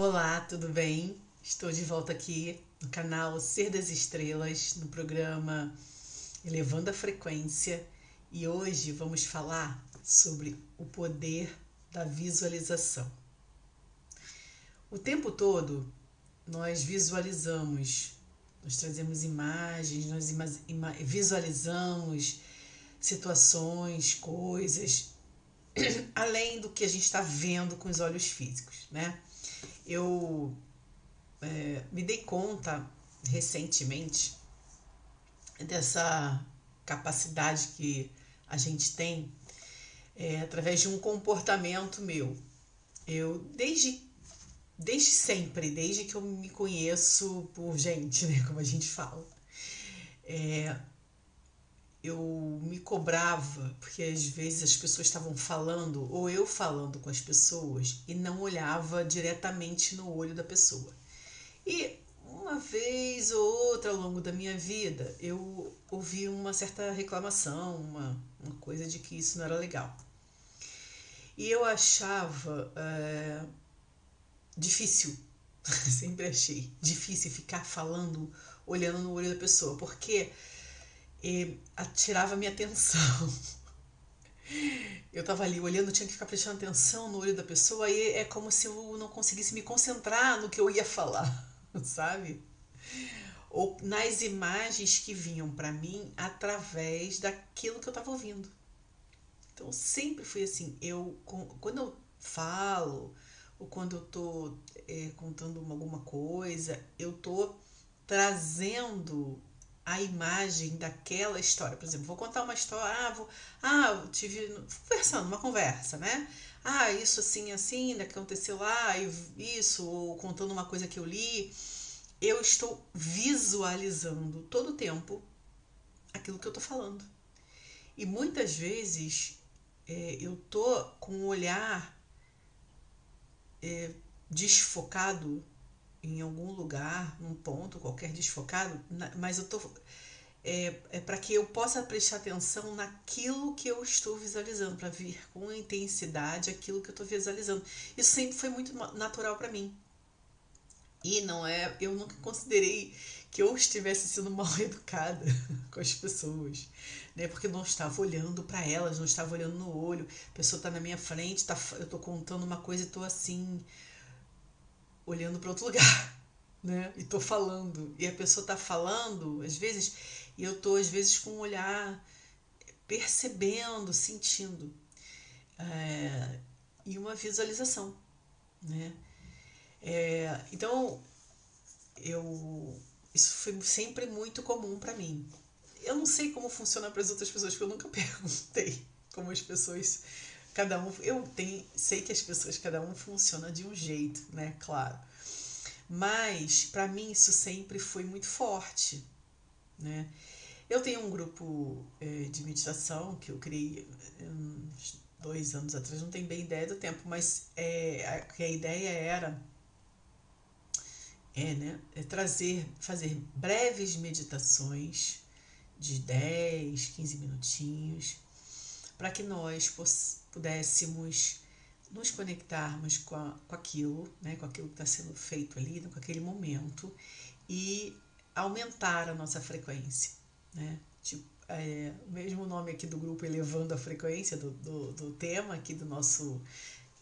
Olá, tudo bem? Estou de volta aqui no canal Ser das Estrelas, no programa Elevando a Frequência, e hoje vamos falar sobre o poder da visualização. O tempo todo nós visualizamos, nós trazemos imagens, nós ima ima visualizamos situações, coisas, além do que a gente está vendo com os olhos físicos, né? Eu é, me dei conta recentemente dessa capacidade que a gente tem é, através de um comportamento meu. Eu, desde, desde sempre, desde que eu me conheço por gente, né, como a gente fala, é, eu me cobrava, porque às vezes as pessoas estavam falando, ou eu falando com as pessoas, e não olhava diretamente no olho da pessoa. E uma vez ou outra ao longo da minha vida, eu ouvi uma certa reclamação, uma, uma coisa de que isso não era legal. E eu achava é, difícil, sempre achei difícil ficar falando, olhando no olho da pessoa, porque e atirava minha atenção. Eu tava ali olhando, tinha que ficar prestando atenção no olho da pessoa, e é como se eu não conseguisse me concentrar no que eu ia falar, sabe? Ou nas imagens que vinham para mim através daquilo que eu tava ouvindo. Então sempre foi assim, eu quando eu falo ou quando eu tô é, contando alguma coisa, eu tô trazendo a imagem daquela história. Por exemplo, vou contar uma história, ah, vou, ah, tive conversando, uma conversa, né? Ah, isso assim, assim, que aconteceu lá, isso, ou contando uma coisa que eu li. Eu estou visualizando todo o tempo aquilo que eu estou falando. E muitas vezes é, eu tô com o olhar é, desfocado em algum lugar, num ponto qualquer desfocado, mas eu tô é, é para que eu possa prestar atenção naquilo que eu estou visualizando, para ver com intensidade aquilo que eu estou visualizando. Isso sempre foi muito natural para mim. E não é, eu nunca considerei que eu estivesse sendo mal educada com as pessoas, né? Porque não estava olhando para elas, não estava olhando no olho. A pessoa está na minha frente, tá, eu estou contando uma coisa e estou assim, olhando para outro lugar, né? E tô falando. E a pessoa tá falando, às vezes, e eu tô, às vezes, com um olhar percebendo, sentindo. É, e uma visualização, né? É, então, eu isso foi sempre muito comum para mim. Eu não sei como funciona para as outras pessoas, porque eu nunca perguntei como as pessoas cada um eu tenho, sei que as pessoas cada um funciona de um jeito, né, claro. Mas para mim isso sempre foi muito forte, né? Eu tenho um grupo é, de meditação que eu criei uns dois anos atrás, não tenho bem ideia do tempo, mas é, a, a ideia era é, né, é trazer, fazer breves meditações de 10, 15 minutinhos, para que nós pudéssemos nos conectarmos com, a, com aquilo, né, com aquilo que está sendo feito ali, com aquele momento e aumentar a nossa frequência. Né? Tipo, é, o mesmo nome aqui do grupo Elevando a Frequência, do, do, do tema aqui do nosso,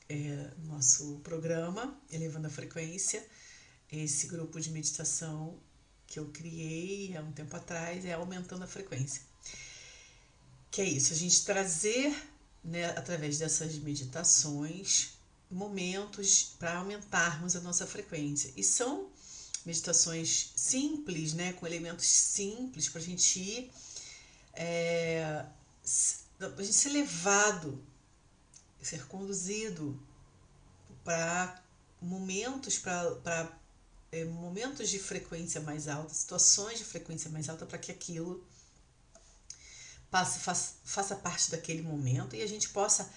é, nosso programa, Elevando a Frequência, esse grupo de meditação que eu criei há um tempo atrás é Aumentando a Frequência. Que é isso, a gente trazer né, através dessas meditações, momentos para aumentarmos a nossa frequência. E são meditações simples, né, com elementos simples para a gente ir, é, a gente ser levado, ser conduzido para momentos, para é, momentos de frequência mais alta, situações de frequência mais alta, para que aquilo passe, faça, faça parte daquele momento e a gente possa.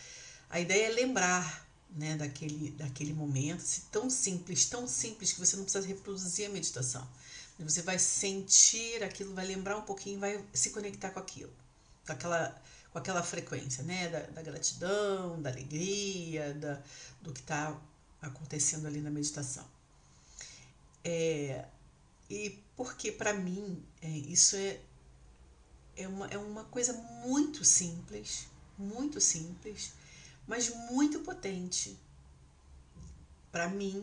A ideia é lembrar né, daquele, daquele momento, se tão simples, tão simples que você não precisa reproduzir a meditação. Você vai sentir aquilo, vai lembrar um pouquinho, vai se conectar com aquilo, com aquela, com aquela frequência, né? Da, da gratidão, da alegria, da, do que está acontecendo ali na meditação. É, e porque para mim é, isso é, é, uma, é uma coisa muito simples, muito simples, mas muito potente. Para mim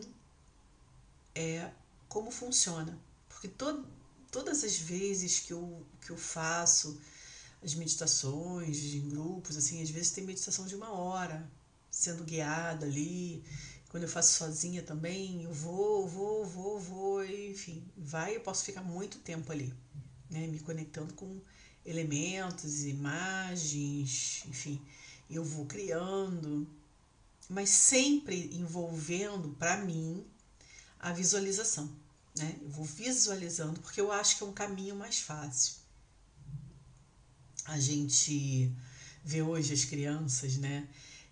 é como funciona. Porque to, todas as vezes que eu, que eu faço as meditações em grupos, assim, às vezes tem meditação de uma hora, sendo guiada ali. Quando eu faço sozinha também, eu vou, vou, vou, vou, enfim, vai, eu posso ficar muito tempo ali, né, me conectando com elementos, imagens, enfim, eu vou criando, mas sempre envolvendo para mim a visualização, né? Eu vou visualizando porque eu acho que é um caminho mais fácil. A gente vê hoje as crianças, né?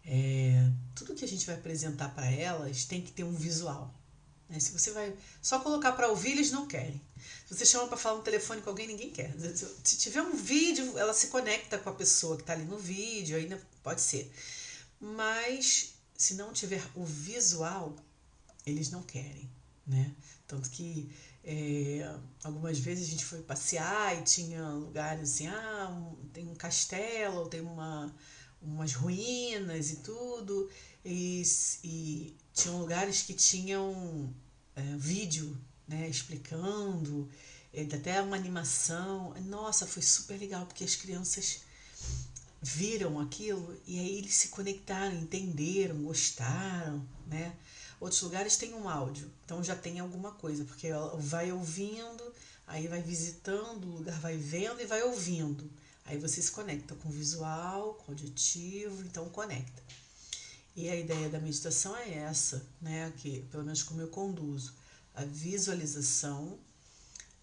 É, tudo que a gente vai apresentar para elas tem que ter um visual. Né? Se você vai só colocar para ouvir, eles não querem. Se você chama para falar no telefone com alguém, ninguém quer. Se tiver um vídeo, ela se conecta com a pessoa que está ali no vídeo, ainda pode ser. Mas se não tiver o visual, eles não querem, né? Tanto que é, algumas vezes a gente foi passear e tinha lugares assim, ah, tem um castelo, tem uma umas ruínas e tudo, e, e tinham lugares que tinham é, vídeo né, explicando, é, até uma animação. Nossa, foi super legal, porque as crianças viram aquilo e aí eles se conectaram, entenderam, gostaram, né? Outros lugares tem um áudio, então já tem alguma coisa, porque vai ouvindo, aí vai visitando, o lugar vai vendo e vai ouvindo. Aí você se conecta com o visual, com o auditivo, então conecta. E a ideia da meditação é essa, né? Que pelo menos como eu conduzo, a visualização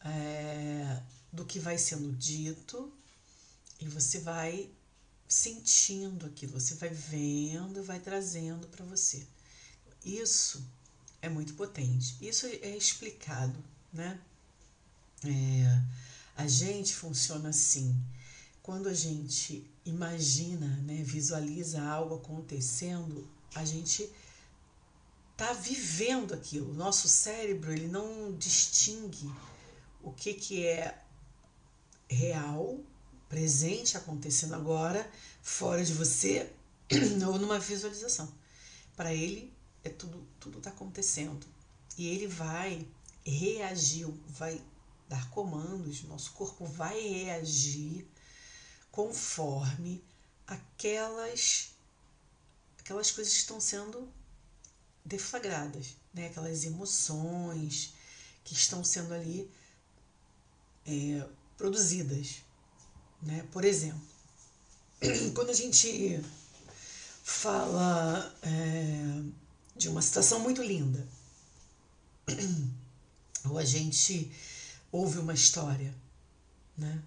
é, do que vai sendo dito e você vai sentindo aquilo, você vai vendo vai trazendo para você. Isso é muito potente. Isso é explicado, né? É, a gente funciona assim quando a gente imagina, né, visualiza algo acontecendo, a gente está vivendo aquilo. Nosso cérebro ele não distingue o que, que é real, presente, acontecendo agora, fora de você, ou numa visualização. Para ele, é tudo tudo está acontecendo. E ele vai reagir, vai dar comandos, nosso corpo vai reagir conforme aquelas aquelas coisas que estão sendo deflagradas, né? aquelas emoções que estão sendo ali é, produzidas. Né? Por exemplo, quando a gente fala é, de uma situação muito linda, ou a gente ouve uma história, né?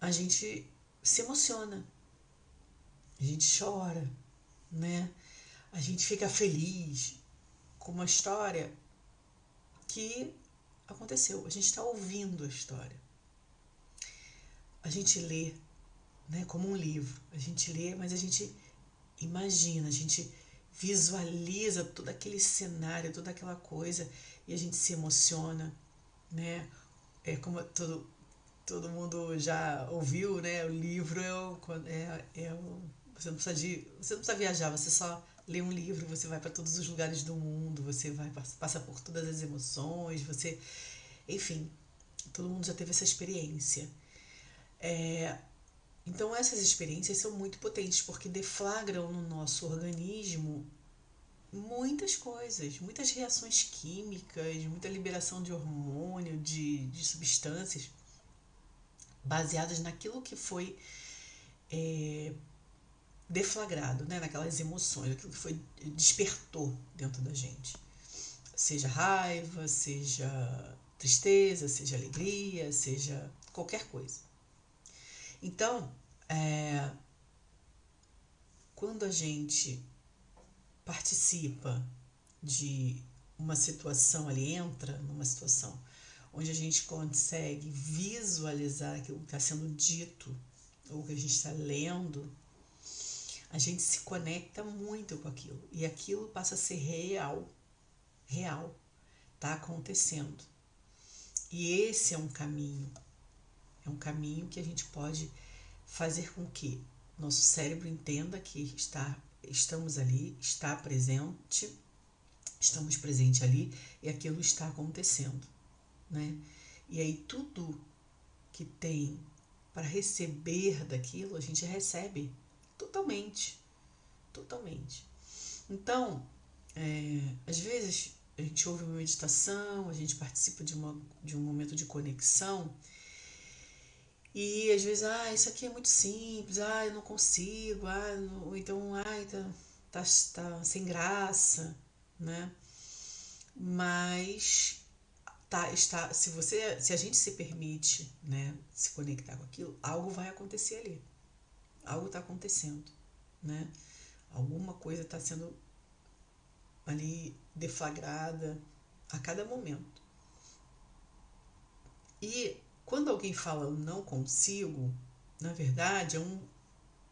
A gente se emociona, a gente chora, né? A gente fica feliz com uma história que aconteceu. A gente está ouvindo a história. A gente lê, né? Como um livro. A gente lê, mas a gente imagina, a gente visualiza todo aquele cenário, toda aquela coisa e a gente se emociona, né? É como todo todo mundo já ouviu, né? O livro é, é, é você não precisa de, você não precisa viajar, você só lê um livro, você vai para todos os lugares do mundo, você vai passa por todas as emoções, você, enfim, todo mundo já teve essa experiência. É, então essas experiências são muito potentes porque deflagram no nosso organismo muitas coisas, muitas reações químicas, muita liberação de hormônio, de, de substâncias baseadas naquilo que foi é, deflagrado, né? naquelas emoções, aquilo que foi despertou dentro da gente. Seja raiva, seja tristeza, seja alegria, seja qualquer coisa. Então, é, quando a gente participa de uma situação ali, entra numa situação onde a gente consegue visualizar aquilo que está sendo dito ou que a gente está lendo, a gente se conecta muito com aquilo e aquilo passa a ser real. Real. Está acontecendo. E esse é um caminho. É um caminho que a gente pode fazer com que nosso cérebro entenda que está, estamos ali, está presente, estamos presente ali e aquilo está acontecendo, né? E aí tudo que tem para receber daquilo, a gente recebe totalmente, totalmente. Então, é, às vezes a gente ouve uma meditação, a gente participa de, uma, de um momento de conexão e às vezes, ah, isso aqui é muito simples, ah, eu não consigo, ah, não, então, ah, tá, tá, tá sem graça, né? Mas tá, está, se você, se a gente se permite, né, se conectar com aquilo, algo vai acontecer ali. Algo está acontecendo, né? Alguma coisa está sendo ali deflagrada a cada momento. E quando alguém fala não consigo, na verdade é um,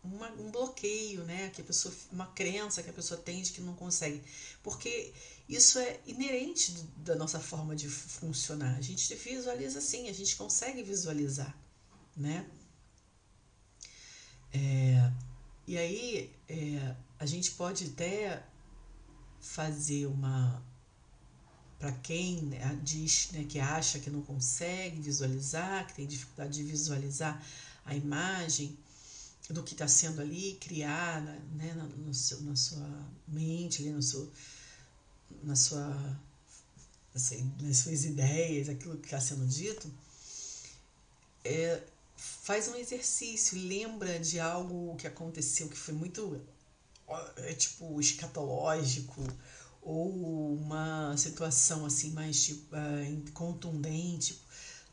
uma, um bloqueio, né? Que a pessoa, uma crença que a pessoa tem de que não consegue. Porque isso é inerente da nossa forma de funcionar. A gente visualiza assim, a gente consegue visualizar, né? É, e aí é, a gente pode até fazer uma para quem né, diz né, que acha que não consegue visualizar, que tem dificuldade de visualizar a imagem do que está sendo ali criada né, na, no seu, na sua mente, ali no seu, na sua, assim, nas suas ideias, aquilo que está sendo dito, é, faz um exercício, lembra de algo que aconteceu que foi muito é, tipo escatológico ou uma situação assim mais tipo, uh, contundente,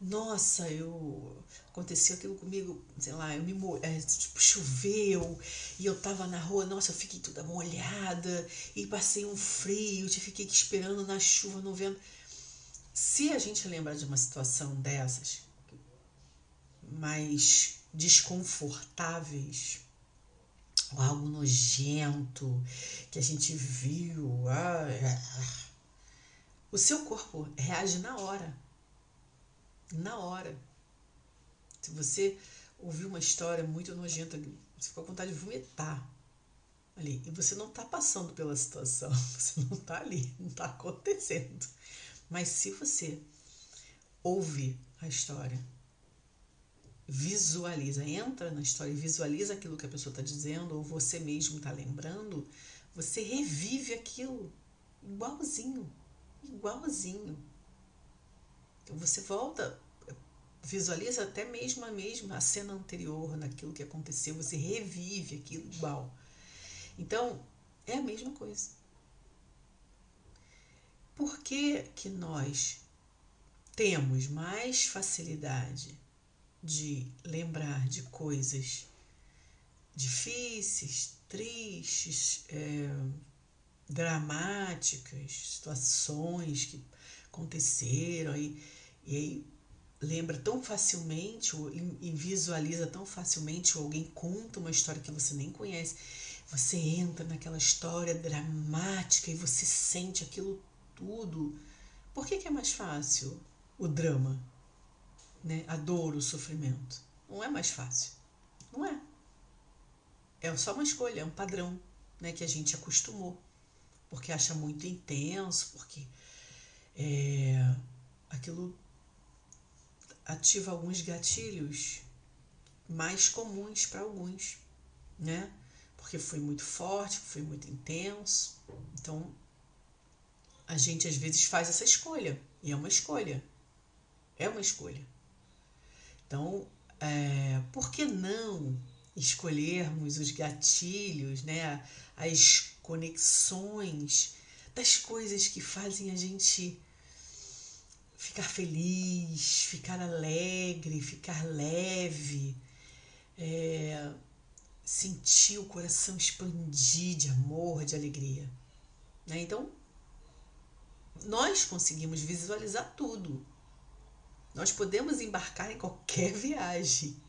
nossa, eu aconteceu aquilo comigo, sei lá, eu me é, tipo, choveu e eu tava na rua, nossa, eu fiquei toda molhada e passei um frio, te fiquei esperando na chuva, no vento. Se a gente lembra de uma situação dessas, mais desconfortáveis, algo nojento que a gente viu. Ah. O seu corpo reage na hora. Na hora. Se você ouviu uma história muito nojenta, você ficou com vontade de vomitar ali. E você não está passando pela situação, você não está ali, não está acontecendo. Mas se você ouve a história, visualiza, entra na história e visualiza aquilo que a pessoa está dizendo, ou você mesmo está lembrando, você revive aquilo igualzinho, igualzinho. Então você volta, visualiza até mesmo a mesma a cena anterior, naquilo que aconteceu, você revive aquilo igual. Então, é a mesma coisa. Por que, que nós temos mais facilidade de lembrar de coisas difíceis, tristes, é, dramáticas, situações que aconteceram e, e aí lembra tão facilmente e visualiza tão facilmente ou alguém conta uma história que você nem conhece você entra naquela história dramática e você sente aquilo tudo por que, que é mais fácil o drama né, a dor, o sofrimento. Não é mais fácil. Não é. É só uma escolha, é um padrão né, que a gente acostumou. Porque acha muito intenso, porque é, aquilo ativa alguns gatilhos mais comuns para alguns, né? Porque foi muito forte, foi muito intenso. Então, a gente às vezes faz essa escolha. E é uma escolha. É uma escolha. Então, é, por que não escolhermos os gatilhos, né, as conexões das coisas que fazem a gente ficar feliz, ficar alegre, ficar leve, é, sentir o coração expandir de amor, de alegria. Né? Então, nós conseguimos visualizar tudo. Nós podemos embarcar em qualquer viagem.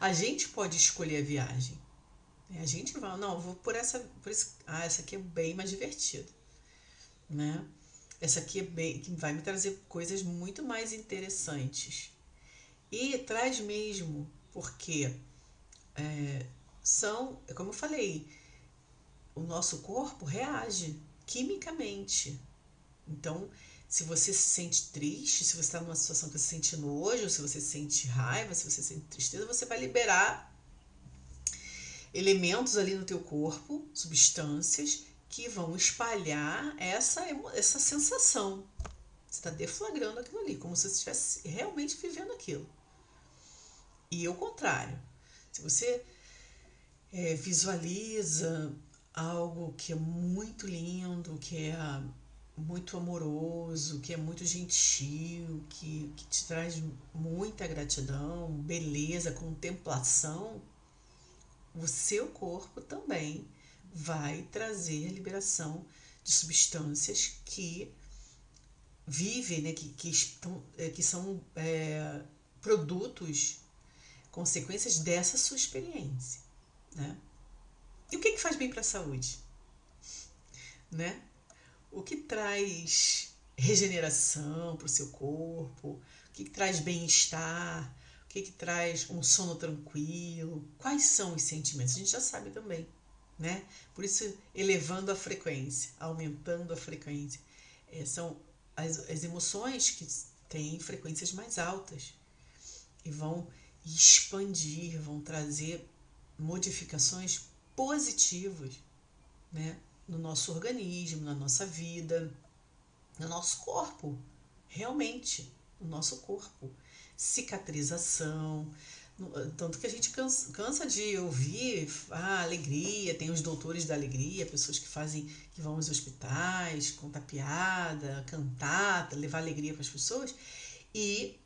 A gente pode escolher a viagem. A gente vai, não, vou por essa, por esse, ah, essa aqui é bem mais divertida, né? Essa aqui é bem, vai me trazer coisas muito mais interessantes. E traz mesmo, porque é, são, como eu falei, o nosso corpo reage quimicamente. Então, se você se sente triste, se você está numa situação que você sente nojo, se você sente raiva, se você sente tristeza, você vai liberar elementos ali no teu corpo, substâncias que vão espalhar essa, essa sensação. Você está deflagrando aquilo ali, como se você estivesse realmente vivendo aquilo. E ao contrário, se você é, visualiza algo que é muito lindo, que é muito amoroso, que é muito gentil, que, que te traz muita gratidão, beleza, contemplação, o seu corpo também vai trazer a liberação de substâncias que vivem, né, que, que, estão, é, que são é, produtos, consequências dessa sua experiência. Né? E o que, que faz bem para a saúde? Né? o que traz regeneração para o seu corpo, o que, que traz bem-estar, o que, que traz um sono tranquilo, quais são os sentimentos, a gente já sabe também, né? Por isso, elevando a frequência, aumentando a frequência. É, são as, as emoções que têm frequências mais altas e vão expandir, vão trazer modificações positivas, né? no nosso organismo, na nossa vida, no nosso corpo, realmente, no nosso corpo. Cicatrização, tanto que a gente cansa, cansa de ouvir a ah, alegria, tem os doutores da alegria, pessoas que fazem, que vão aos hospitais, contar piada, cantar, levar alegria para as pessoas, e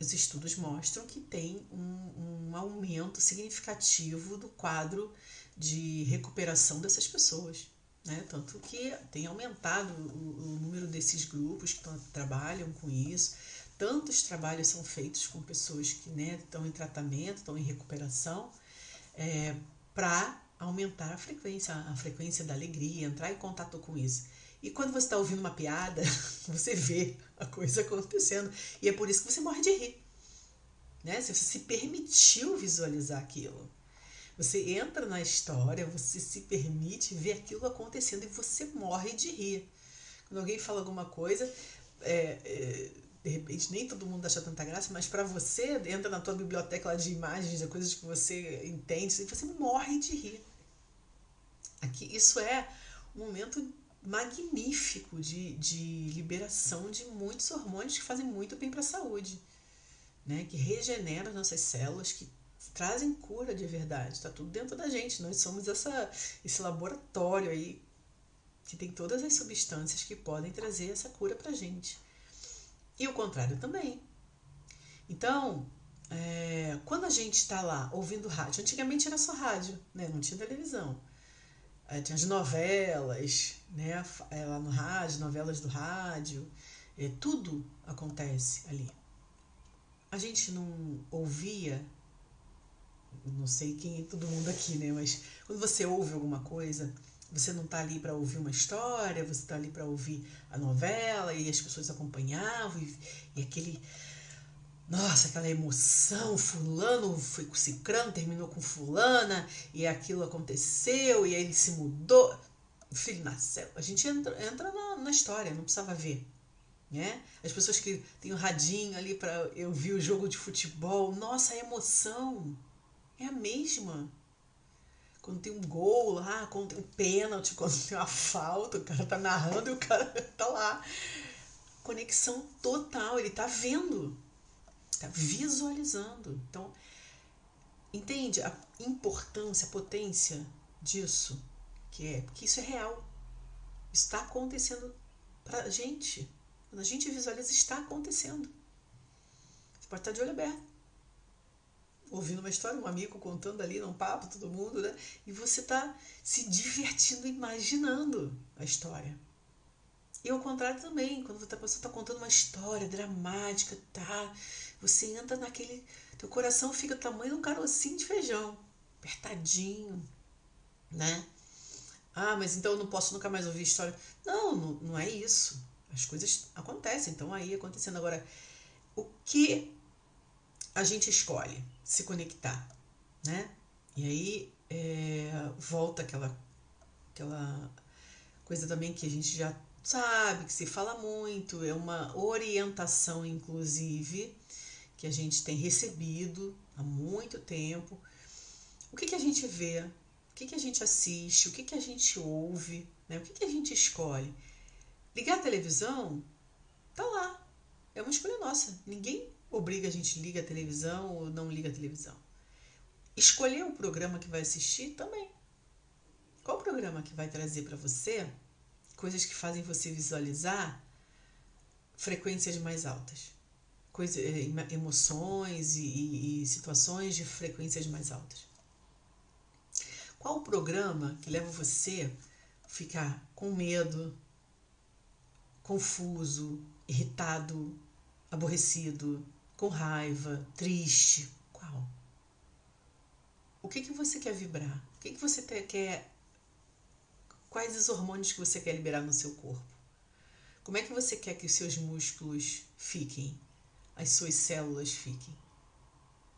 os estudos mostram que tem um, um aumento significativo do quadro de recuperação dessas pessoas. Né? Tanto que tem aumentado o, o número desses grupos que trabalham com isso. Tantos trabalhos são feitos com pessoas que né, estão em tratamento, estão em recuperação, é, para aumentar a frequência, a frequência da alegria, entrar em contato com isso. E quando você está ouvindo uma piada, você vê a coisa acontecendo. E é por isso que você morre de rir. Né? Você se permitiu visualizar aquilo. Você entra na história, você se permite ver aquilo acontecendo e você morre de rir. Quando alguém fala alguma coisa, é, é, de repente nem todo mundo acha tanta graça, mas para você, entra na tua biblioteca lá de imagens, de coisas que você entende, e você morre de rir. Aqui, isso é um momento magnífico de, de liberação de muitos hormônios que fazem muito bem para a saúde, né? que regeneram as nossas células, que trazem cura de verdade. Está tudo dentro da gente. Nós somos essa, esse laboratório aí que tem todas as substâncias que podem trazer essa cura para gente. E o contrário também. Então, é, quando a gente está lá ouvindo rádio, antigamente era só rádio, né? não tinha televisão. É, tinha as novelas, né? É, lá no rádio, novelas do rádio, é, tudo acontece ali. A gente não ouvia não sei quem é todo mundo aqui, né? Mas quando você ouve alguma coisa, você não está ali para ouvir uma história, você está ali para ouvir a novela e as pessoas acompanhavam e, e, aquele. Nossa, aquela emoção, fulano foi com cicrano, terminou com fulana, e aquilo aconteceu, e aí ele se mudou, o filho nasceu. A gente entra, entra na, na história, não precisava ver. Né? As pessoas que têm o um radinho ali para eu ver o jogo de futebol, nossa, a emoção é a mesma. Quando tem um gol lá, quando tem um pênalti, quando tem uma falta, o cara tá narrando e o cara tá lá. Conexão total, ele tá vendo, tá visualizando. Então, entende a importância, a potência disso? Que é, porque isso é real. Está acontecendo pra gente. Quando a gente visualiza, está acontecendo. Você pode estar de olho aberto ouvindo uma história, um amigo contando ali num papo, todo mundo, né? E você tá se divertindo, imaginando a história. E ao contrário também, quando a pessoa está contando uma história dramática, tá? Você entra naquele. Teu coração fica do tamanho de um carocinho de feijão, apertadinho, né? Ah, mas então eu não posso nunca mais ouvir história. Não, não, não é isso. As coisas acontecem, então aí acontecendo. Agora, o que a gente escolhe se conectar, né? E aí é, volta aquela, aquela coisa também que a gente já sabe, que se fala muito, é uma orientação, inclusive, que a gente tem recebido há muito tempo. O que, que a gente vê? O que, que a gente assiste? O que, que a gente ouve? Né? O que, que a gente escolhe? Ligar a televisão? Tá lá. É uma escolha nossa. Ninguém obriga a gente liga a televisão ou não liga a televisão. Escolher o programa que vai assistir também. Qual programa que vai trazer para você coisas que fazem você visualizar frequências mais altas? Coisa, eh, emoções e, e, e situações de frequências mais altas. Qual o programa que leva você a ficar com medo, confuso, irritado, aborrecido, com raiva, triste? Qual? O que, que você quer vibrar? O que, que você quer. Quais os hormônios que você quer liberar no seu corpo? Como é que você quer que os seus músculos fiquem? As suas células fiquem?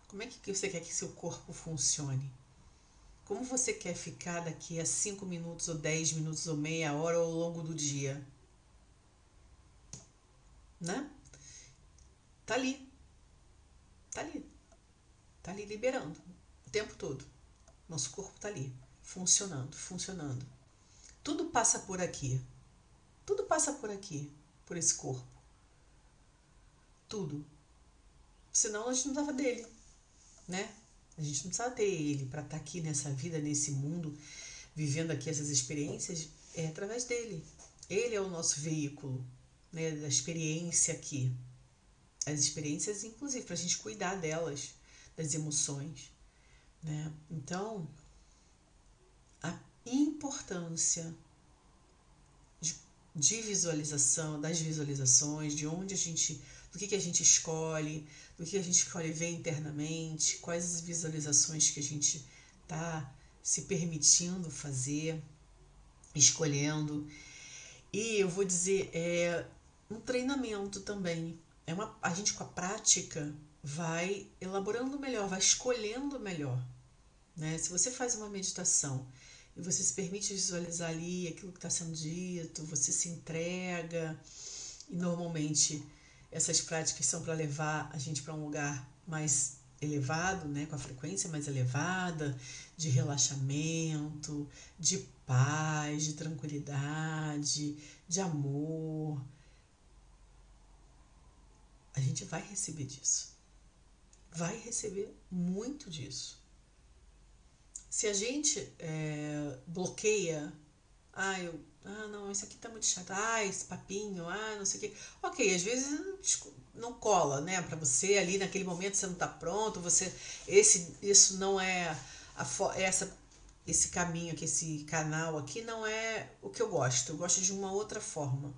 Como é que você quer que seu corpo funcione? Como você quer ficar daqui a 5 minutos, ou 10 minutos, ou meia hora, ou ao longo do dia? Né? Tá ali. Tá ali. Tá ali liberando o tempo todo. Nosso corpo tá ali, funcionando, funcionando. Tudo passa por aqui. Tudo passa por aqui, por esse corpo. Tudo. Senão a gente não dava dele, né? A gente não precisava ter ele para estar tá aqui nessa vida, nesse mundo, vivendo aqui essas experiências, é através dele. Ele é o nosso veículo, né, da experiência aqui. As experiências, inclusive, para a gente cuidar delas, das emoções. Né? Então, a importância de, de visualização, das visualizações, de onde a gente do que, que a gente escolhe, do que a gente escolhe ver internamente, quais as visualizações que a gente está se permitindo fazer, escolhendo. E eu vou dizer, é um treinamento também. É uma, a gente com a prática vai elaborando melhor, vai escolhendo melhor. Né? Se você faz uma meditação e você se permite visualizar ali aquilo que está sendo dito, você se entrega, e normalmente essas práticas são para levar a gente para um lugar mais elevado, né, com a frequência mais elevada, de relaxamento, de paz, de tranquilidade, de amor. A gente vai receber disso. Vai receber muito disso. Se a gente é, bloqueia, ah, eu ah, não, isso aqui tá muito chato. Ah, esse papinho, ah, não sei o quê. Ok, às vezes não cola, né, para você ali naquele momento você não tá pronto, você esse isso não é a essa esse caminho aqui, esse canal aqui não é o que eu gosto. Eu gosto de uma outra forma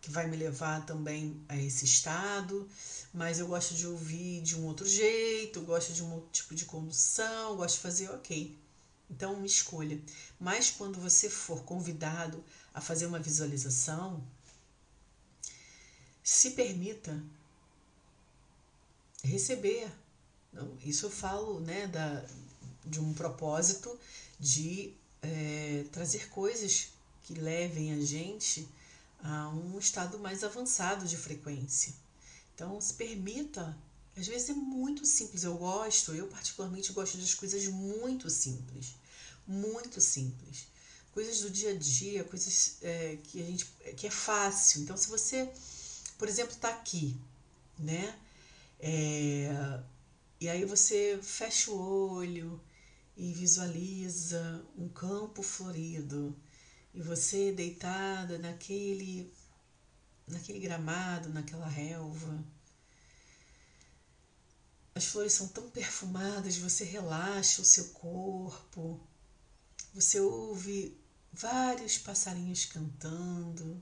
que vai me levar também a esse estado, mas eu gosto de ouvir de um outro jeito, gosto de um outro tipo de condução, gosto de fazer ok. Então, escolha. Mas quando você for convidado a fazer uma visualização, se permita receber. Isso eu falo né, da, de um propósito de é, trazer coisas que levem a gente a um estado mais avançado de frequência. Então, se permita. Às vezes é muito simples. Eu gosto, eu particularmente gosto das coisas muito simples. Muito simples coisas do dia a dia, coisas é, que a gente que é fácil. Então, se você, por exemplo, está aqui, né? É, e aí você fecha o olho e visualiza um campo florido e você deitada naquele naquele gramado, naquela relva. As flores são tão perfumadas, você relaxa o seu corpo. Você ouve vários passarinhos cantando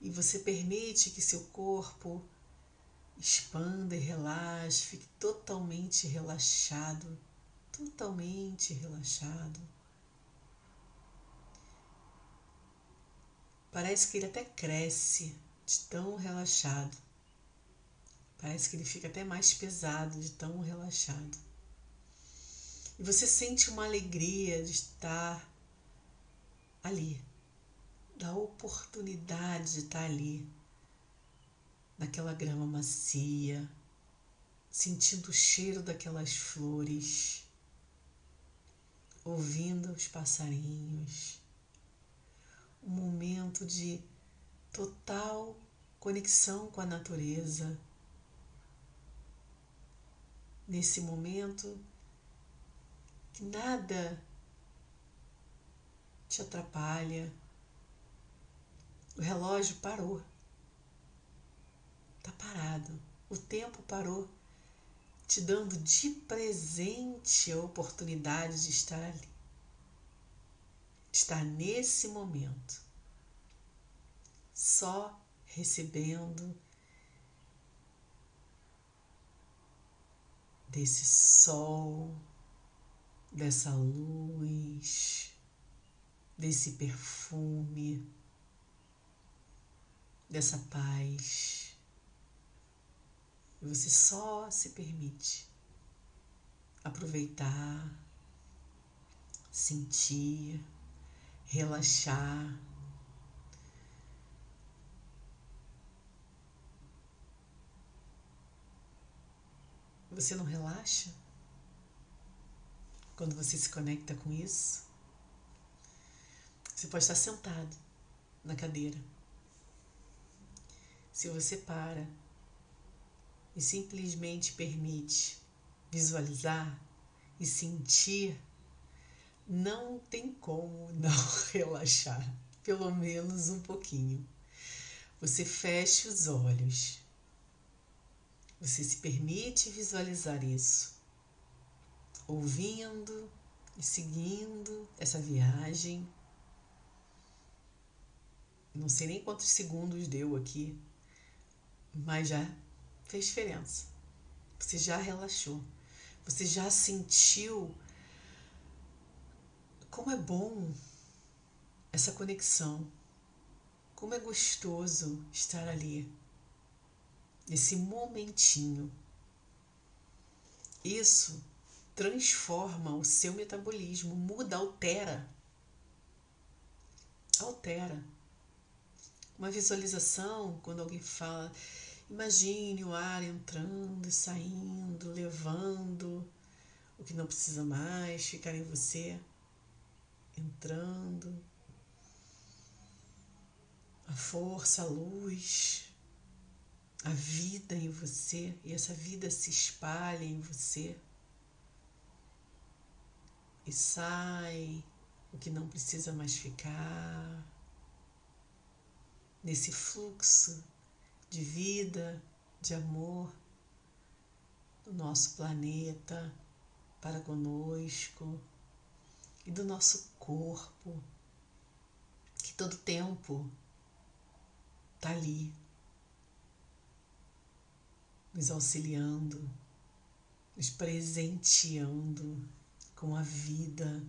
e você permite que seu corpo expanda e relaxe, fique totalmente relaxado, totalmente relaxado. Parece que ele até cresce de tão relaxado. Parece que ele fica até mais pesado de tão relaxado. E você sente uma alegria de estar ali, da oportunidade de estar ali, naquela grama macia, sentindo o cheiro daquelas flores, ouvindo os passarinhos. Um momento de total conexão com a natureza. Nesse momento nada te atrapalha. O relógio parou. Está parado. O tempo parou, te dando de presente a oportunidade de estar ali. Estar nesse momento. Só recebendo desse sol, dessa luz, desse perfume, dessa paz. E você só se permite aproveitar, sentir, relaxar. Você não relaxa quando você se conecta com isso? Você pode estar sentado na cadeira. Se você para e simplesmente permite visualizar e sentir, não tem como não relaxar, pelo menos um pouquinho. Você fecha os olhos. Você se permite visualizar isso, ouvindo e seguindo essa viagem não sei nem quantos segundos deu aqui, mas já fez diferença. Você já relaxou. Você já sentiu como é bom essa conexão. Como é gostoso estar ali, nesse momentinho. Isso transforma o seu metabolismo, muda, altera. Altera. Uma visualização, quando alguém fala, imagine o ar entrando saindo, levando o que não precisa mais ficar em você, entrando. A força, a luz, a vida em você, e essa vida se espalha em você. E sai o que não precisa mais ficar nesse fluxo de vida, de amor do nosso planeta para conosco e do nosso corpo, que todo tempo está ali, nos auxiliando, nos presenteando com a vida,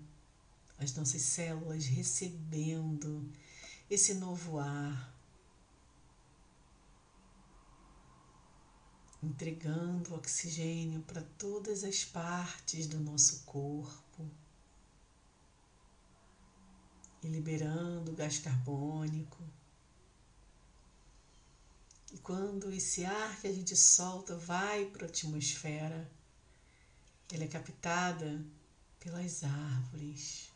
as nossas células recebendo esse novo ar entregando oxigênio para todas as partes do nosso corpo e liberando gás carbônico. E quando esse ar que a gente solta vai para a atmosfera, ele é captada pelas árvores.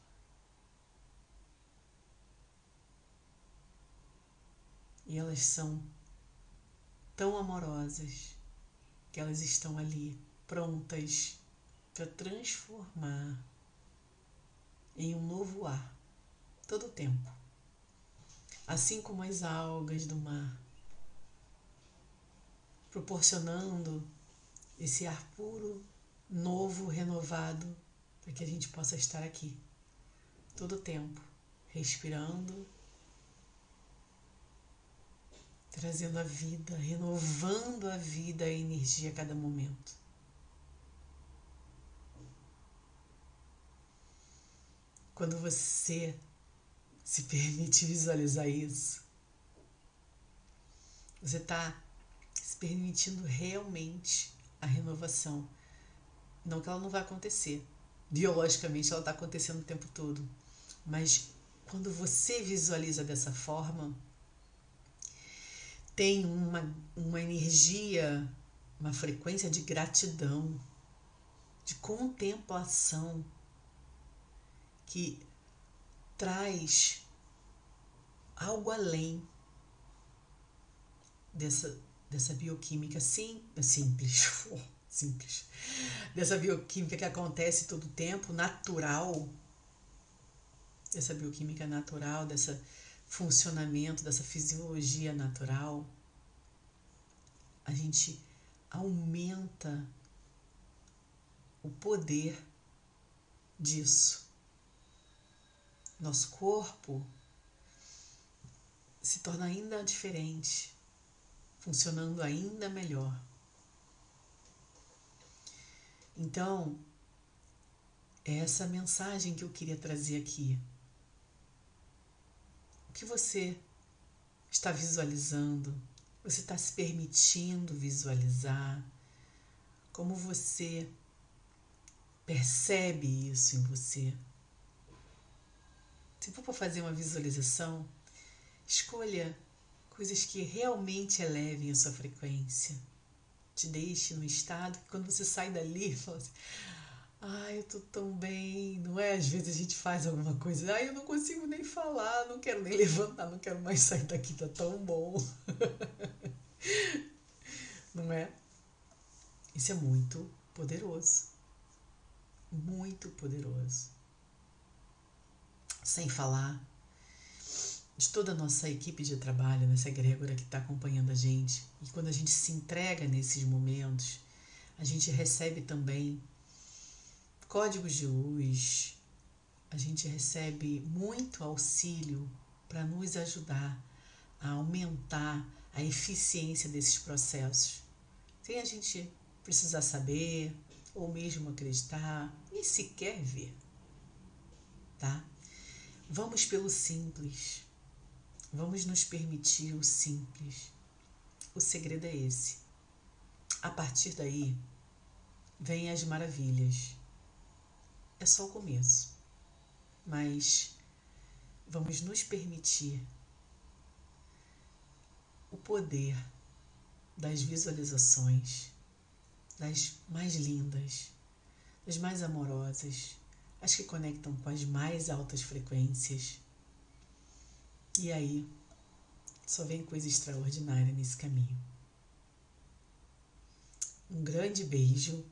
E elas são tão amorosas que elas estão ali prontas para transformar em um novo ar todo o tempo. Assim como as algas do mar, proporcionando esse ar puro, novo, renovado, para que a gente possa estar aqui todo o tempo, respirando trazendo a vida, renovando a vida, a energia a cada momento. Quando você se permite visualizar isso, você está se permitindo realmente a renovação. Não que ela não vai acontecer. Biologicamente ela está acontecendo o tempo todo. Mas quando você visualiza dessa forma, tem uma, uma energia, uma frequência de gratidão, de contemplação, que traz algo além dessa, dessa bioquímica sim, simples, simples, dessa bioquímica que acontece todo o tempo, natural, dessa bioquímica natural, dessa funcionamento, dessa fisiologia natural, a gente aumenta o poder disso. Nosso corpo se torna ainda diferente, funcionando ainda melhor. Então, é essa mensagem que eu queria trazer aqui. O que você está visualizando? Você está se permitindo visualizar? Como você percebe isso em você? Se for para fazer uma visualização, escolha coisas que realmente elevem a sua frequência. Te deixe no estado que quando você sai dali, fala assim, Ai, eu tô tão bem, não é? Às vezes a gente faz alguma coisa, ai, eu não consigo nem falar, não quero nem levantar, não quero mais sair daqui, tá tão bom. não é? Isso é muito poderoso. Muito poderoso. Sem falar de toda a nossa equipe de trabalho, nessa egrégora que está acompanhando a gente. E quando a gente se entrega nesses momentos, a gente recebe também códigos de luz, a gente recebe muito auxílio para nos ajudar a aumentar a eficiência desses processos, sem a gente precisar saber ou mesmo acreditar, nem sequer ver, tá? Vamos pelo simples, vamos nos permitir o simples. O segredo é esse. A partir daí, vêm as maravilhas é só o começo. Mas vamos nos permitir o poder das visualizações, das mais lindas, das mais amorosas, as que conectam com as mais altas frequências. E aí, só vem coisa extraordinária nesse caminho. Um grande beijo